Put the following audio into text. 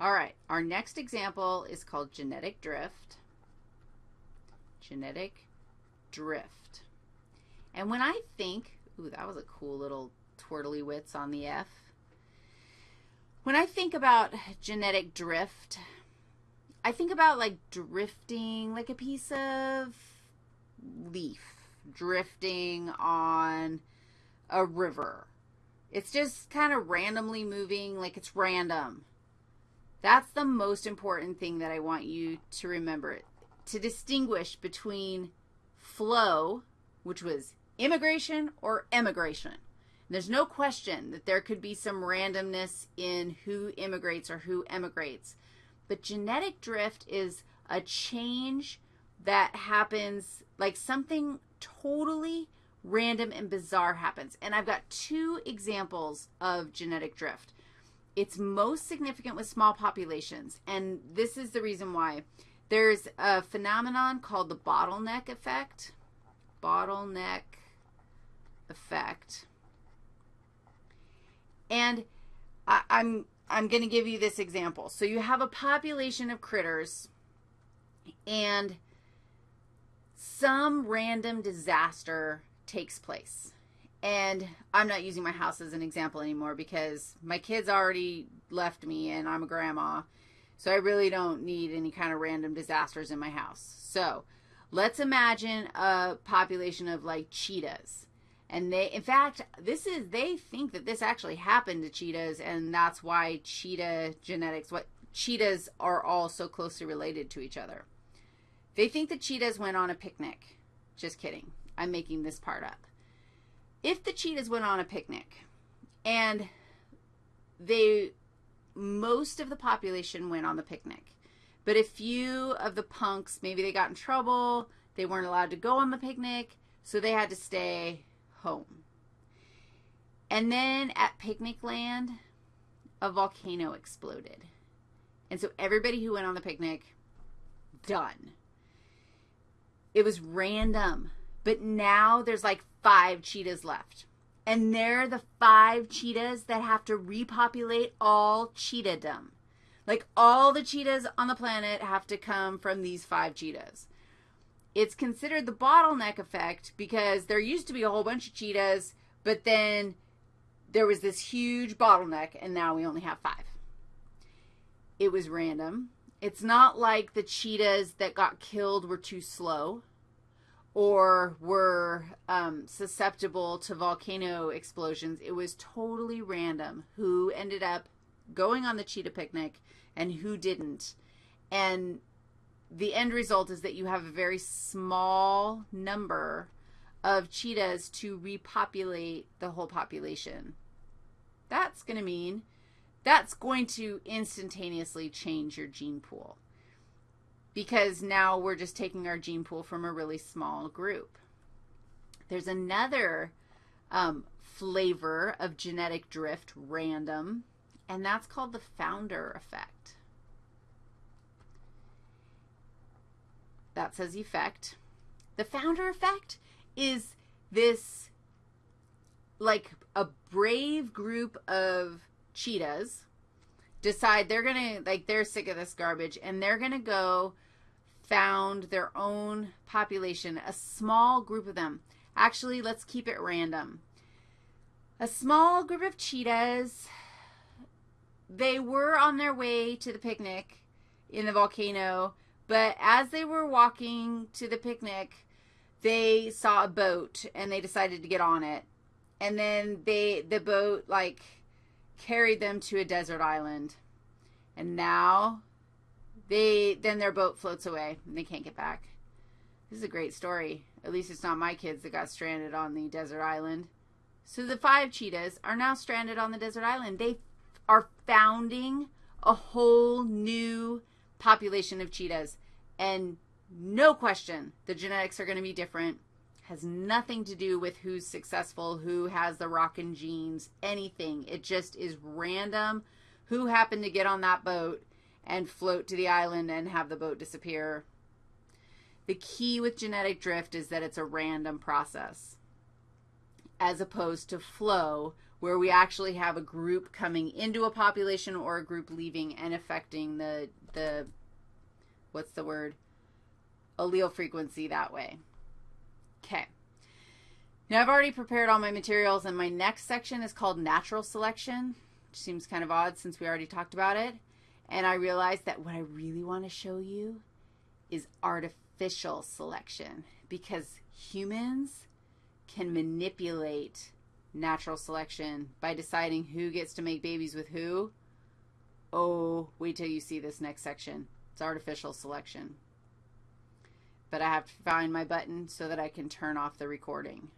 All right, our next example is called genetic drift. Genetic drift. And when I think, ooh, that was a cool little twirly wits on the F. When I think about genetic drift, I think about like drifting like a piece of leaf drifting on a river. It's just kind of randomly moving, like it's random. That's the most important thing that I want you to remember to distinguish between flow, which was immigration or emigration. There's no question that there could be some randomness in who immigrates or who emigrates. But genetic drift is a change that happens like something totally random and bizarre happens. And I've got two examples of genetic drift. It's most significant with small populations, and this is the reason why. There's a phenomenon called the bottleneck effect. Bottleneck effect. And I, I'm I'm going to give you this example. So you have a population of critters and some random disaster takes place. And I'm not using my house as an example anymore because my kids already left me and I'm a grandma. So I really don't need any kind of random disasters in my house. So let's imagine a population of like cheetahs. And they, in fact, this is, they think that this actually happened to cheetahs, and that's why cheetah genetics, what cheetahs are all so closely related to each other. They think the cheetahs went on a picnic. Just kidding. I'm making this part up. If the cheetahs went on a picnic and they, most of the population went on the picnic, but a few of the punks, maybe they got in trouble, they weren't allowed to go on the picnic, so they had to stay home. And then at Picnic Land, a volcano exploded. And so everybody who went on the picnic, done. It was random. But now there's like five cheetahs left. And they're the five cheetahs that have to repopulate all cheetahdom. Like all the cheetahs on the planet have to come from these five cheetahs. It's considered the bottleneck effect because there used to be a whole bunch of cheetahs, but then there was this huge bottleneck, and now we only have five. It was random. It's not like the cheetahs that got killed were too slow or were um, susceptible to volcano explosions. It was totally random who ended up going on the cheetah picnic and who didn't. And the end result is that you have a very small number of cheetahs to repopulate the whole population. That's going to mean that's going to instantaneously change your gene pool because now we're just taking our gene pool from a really small group. There's another um, flavor of genetic drift, random, and that's called the founder effect. That says effect. The founder effect is this like a brave group of cheetahs decide they're going to, like, they're sick of this garbage and they're going to go found their own population, a small group of them. Actually, let's keep it random. A small group of cheetahs, they were on their way to the picnic in the volcano but as they were walking to the picnic, they saw a boat and they decided to get on it. And then they the boat like carried them to a desert island. And now they then their boat floats away and they can't get back. This is a great story. At least it's not my kids that got stranded on the desert island. So the five cheetahs are now stranded on the desert island. They are founding a whole new population of cheetahs. And no question, the genetics are going to be different. Has nothing to do with who's successful, who has the rockin' genes, anything. It just is random who happened to get on that boat and float to the island and have the boat disappear. The key with genetic drift is that it's a random process as opposed to flow, where we actually have a group coming into a population or a group leaving and affecting the the what's the word allele frequency that way. Okay. Now I've already prepared all my materials and my next section is called natural selection, which seems kind of odd since we already talked about it. And I realized that what I really want to show you is artificial selection because humans can manipulate natural selection by deciding who gets to make babies with who. Oh, wait till you see this next section. It's artificial selection. But I have to find my button so that I can turn off the recording.